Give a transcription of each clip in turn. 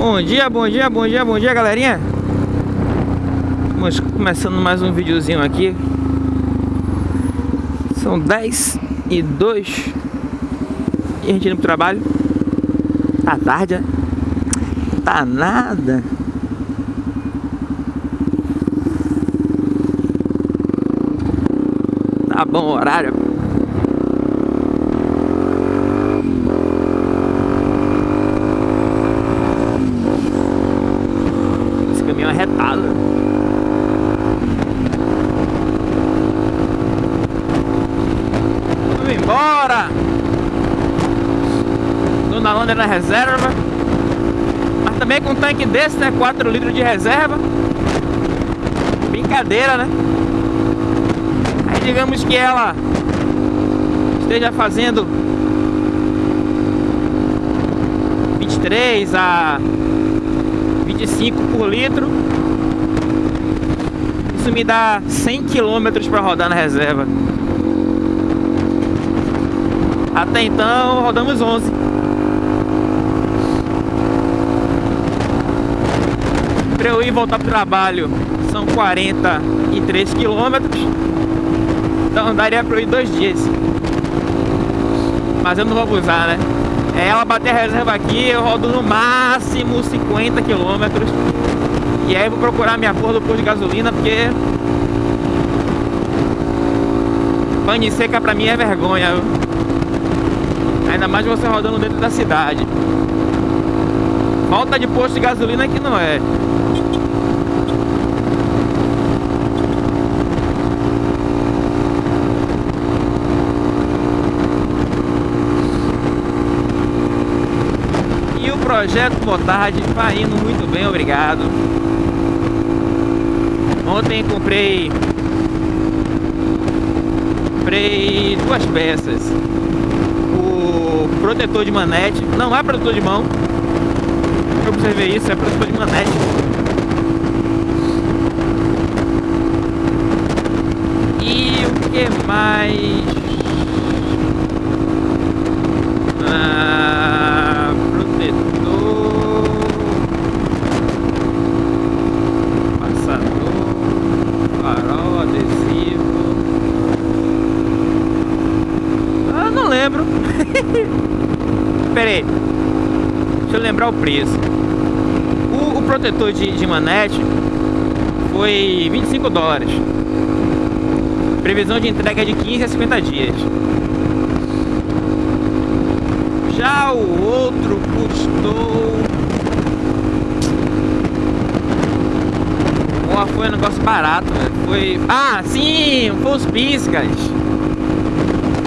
Bom dia, bom dia, bom dia, bom dia, galerinha. Estamos começando mais um videozinho aqui. São 10 e 2 e a gente indo pro trabalho. Tá tarde, né? Tá nada. Tá bom horário. Esse caminhão é retado. Vamos embora! Dona Londra na reserva. Mas também com um tanque desse, né? 4 litros de reserva. Brincadeira, né? Aí digamos que ela esteja fazendo 23 a 25 por litro. Isso me dá 100 km para rodar na reserva. Até então rodamos 11. Para eu ir voltar pro trabalho são 43 quilômetros. Então daria para eu ir dois dias. Mas eu não vou abusar, né? É ela bater a reserva aqui, eu rodo no máximo 50 quilômetros. E aí eu vou procurar minha porra do posto de gasolina, porque... Pane seca pra mim é vergonha? Ainda mais você rodando dentro da cidade. Falta de posto de gasolina que não é. E o projeto Motard vai indo muito bem, obrigado. Ontem comprei comprei duas peças. O protetor de manete, não é protetor de mão. Eu observei isso, é protetor de manete. E o mais? Ah, protetor. Passador. Farol, adesivo. Ah, não lembro. Pera aí. Deixa eu lembrar o preço. O, protetor de, de manete foi 25 dólares. Previsão de entrega é de 15 a 50 dias. Já o outro custou. Pô, foi um negócio barato, velho. Foi. Ah, sim! Foi os piscas.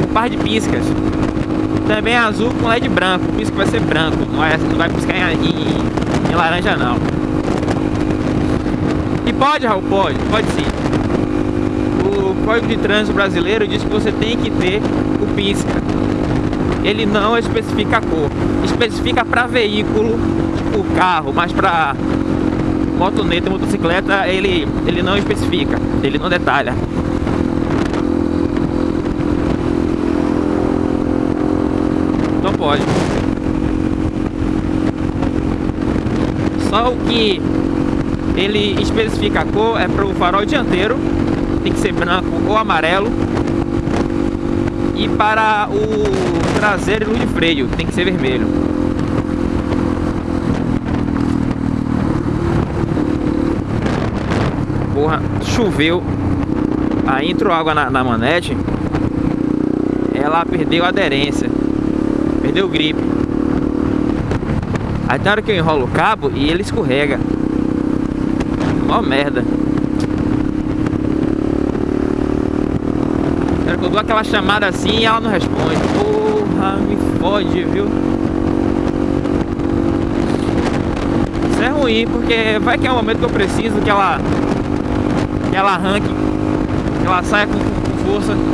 Um par de piscas. Também é azul com LED branco. O pisca vai ser branco. Não vai, não vai piscar em, em, em laranja, não. E pode, Raul? Pode. Pode sim. O Código de Trânsito Brasileiro diz que você tem que ter o pisca. Ele não especifica a cor. Especifica para veículo, tipo carro, mas para motoneta, motocicleta, ele, ele não especifica. Ele não detalha. Não pode. Só o que ele especifica a cor é para o farol dianteiro, tem que ser branco ou amarelo. E para o traseiro e luz de freio, tem que ser vermelho. Porra, choveu. Aí entrou água na, na manete. Ela perdeu aderência. Perdeu grip. Aí tem hora que eu enrolo o cabo e ele escorrega. Mó merda. Quero que eu dou aquela chamada assim e ela não responde. Porra, me fode, viu? Isso é ruim, porque vai que é o momento que eu preciso que ela que ela arranque, que ela saia com, com força.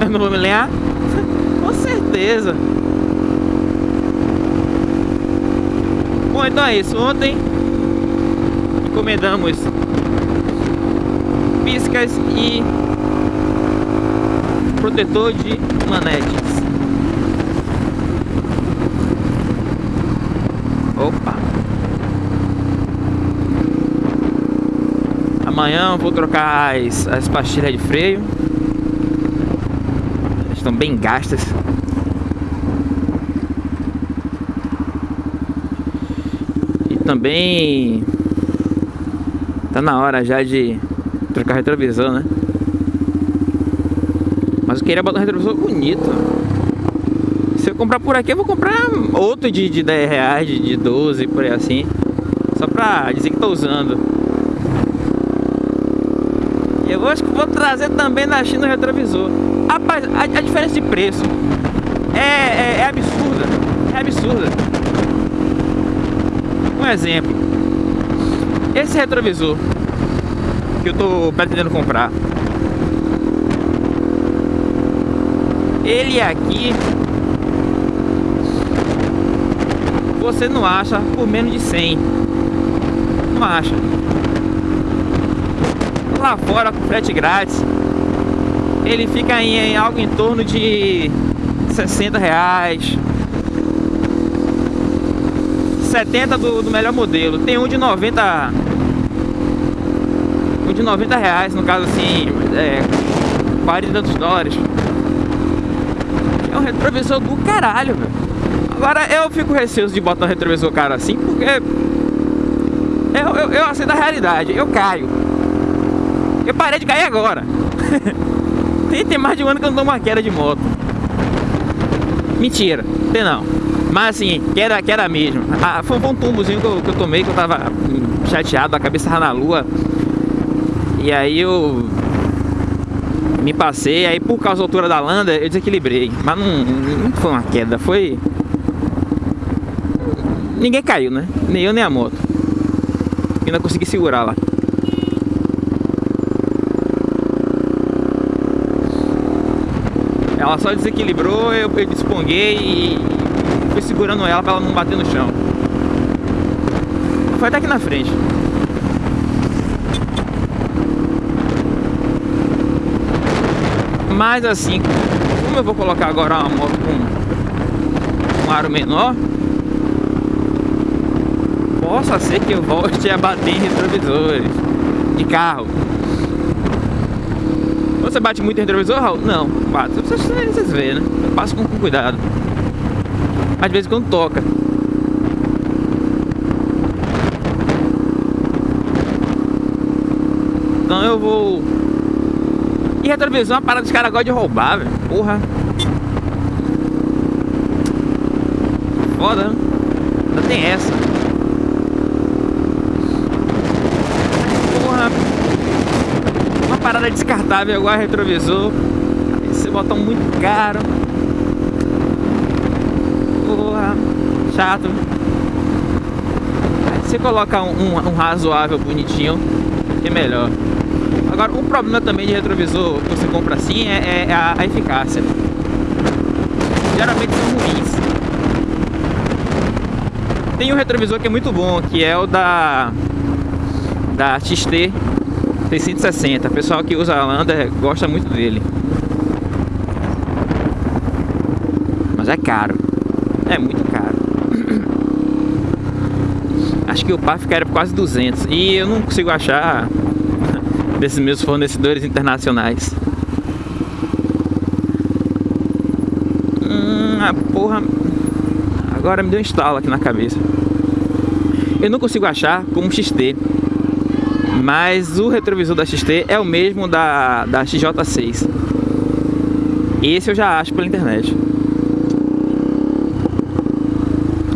Eu não vou me lenhar? com certeza. Bom, então é isso. Ontem encomendamos iscas e protetor de manetes. Opa! Amanhã vou trocar as, as pastilhas de freio. Estão bem gastas. E também tá na hora já de trocar retrovisor, né? Mas eu queria botar um retrovisor bonito. Se eu comprar por aqui, eu vou comprar outro de, de 10 reais, de, de 12, por aí assim. Só pra dizer que tô usando. Eu acho que vou trazer também da China o retrovisor. Rapaz, a, a diferença de preço é, é, é absurda. É absurda. Um exemplo. Esse retrovisor que eu tô pretendendo comprar. Ele aqui você não acha por menos de 100. Não acha lá fora com frete grátis ele fica em, em, algo em torno de 60 reais 70 do, do melhor modelo tem um de 90 um de 90 reais no caso assim é, 40 e tantos dólares é um retrovisor do caralho velho. agora eu fico receoso de botar um retrovisor caro assim porque eu, eu, eu aceito a realidade eu caio eu parei de cair agora. tem, tem mais de um ano que eu não dou uma queda de moto. Mentira, tem não. Mas assim, queda, queda mesmo. Ah, foi, um tumbozinho que eu, que eu tomei, que eu tava chateado, a cabeça na lua. E aí eu me passei, aí por causa da altura da landa eu desequilibrei. Mas não, não foi uma queda, foi. Ninguém caiu, né? Nem eu nem a moto. Ainda consegui segurar lá. Ela só desequilibrou, eu, eu desponguei e fui segurando ela para ela não bater no chão. Foi até aqui na frente. Mas assim, como eu vou colocar agora uma moto com um aro menor, possa ser que eu volte a bater em retrovisores de carro. Você bate muito em retrovisor, Raul? Não, bato. Vocês, vocês veem, né? Eu passo com, com cuidado. Às vezes quando toca. Então eu vou... Retrovisor é uma parada que os caras gostam de roubar, velho. Porra. Foda, né? Ainda tem essa. parada descartável igual retrovisor. Esse botão muito caro. Porra, chato. Aí você coloca um, um, um razoável bonitinho, é melhor. Agora, o problema também de retrovisor que você compra assim é, é a, a eficácia. Geralmente são ruins. Tem um retrovisor que é muito bom, que é o da da XT tem 160. O pessoal que usa a Lander gosta muito dele. Mas é caro. É muito caro. Acho que o par ficaria por quase 200. E eu não consigo achar desses meus fornecedores internacionais. Hum, a porra. Agora me deu um estalo aqui na cabeça. Eu não consigo achar como XT. Mas o retrovisor da XT é o mesmo da, da XJ6 Esse eu já acho pela internet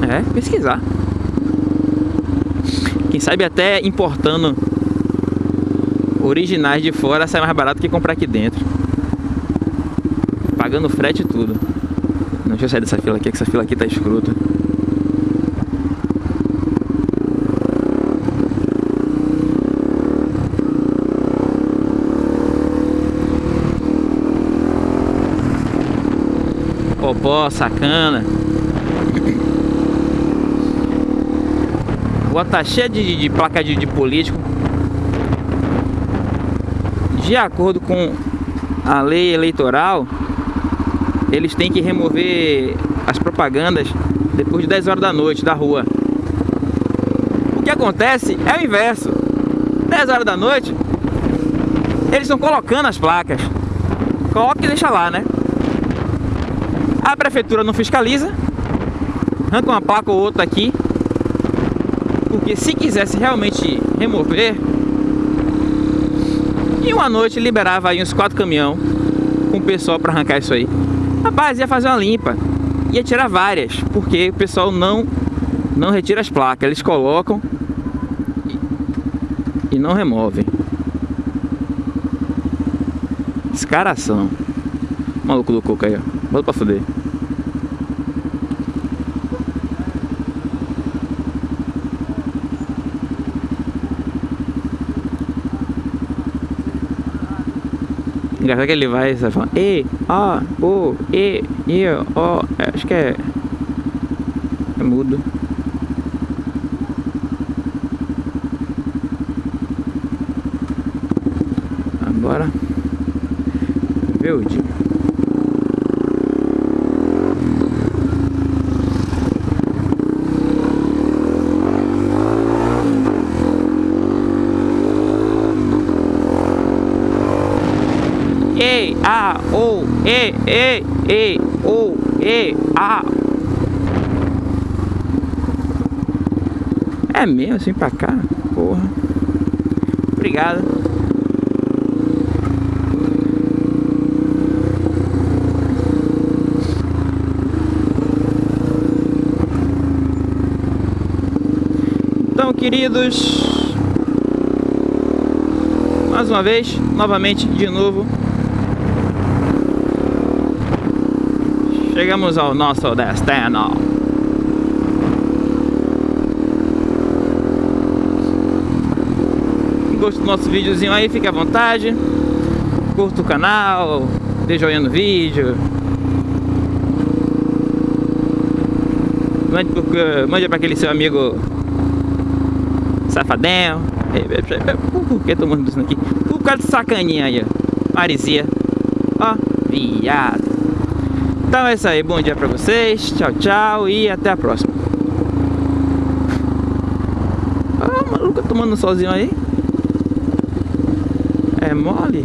É, pesquisar Quem sabe até importando originais de fora sai mais barato que comprar aqui dentro Pagando frete e tudo Não, deixa eu sair dessa fila aqui, que essa fila aqui tá escrota Popó, sacana. Rua tá cheia de, de placa de, de político. De acordo com a lei eleitoral, eles têm que remover as propagandas depois de 10 horas da noite da rua. O que acontece é o inverso. 10 horas da noite, Eles estão colocando as placas. Coloca e deixa lá, né? A prefeitura não fiscaliza. Arranca uma placa ou outra aqui. Porque se quisesse realmente remover, e uma noite liberava aí uns quatro caminhão com o pessoal para arrancar isso aí. Rapaz, ia fazer uma limpa. Ia tirar várias, porque o pessoal não não retira as placas, eles colocam e, e não removem. Descaração. Maluco do coco aí, ó. Bota pra fuder. Engraçado que ele vai e vai falando E, A, O, E, I, O. Acho que é. É mudo. Agora. Verde. E, A, O, E, E, E, O, E, A. É mesmo assim pra cá? Porra. Obrigado. Então, queridos, mais uma vez, novamente, de novo, chegamos ao nosso destino. Gostou do nosso videozinho aí, fique à vontade. Curta o canal, dê joinha no vídeo. Mande, mande para aquele seu amigo safadão. Por que tô mandando isso aqui? Por causa de sacaninha aí, ó. Marizia. Ó, viado. Então é isso aí, bom dia pra vocês. Tchau, tchau e até a próxima. Ah, maluco, tomando sozinho aí. É mole?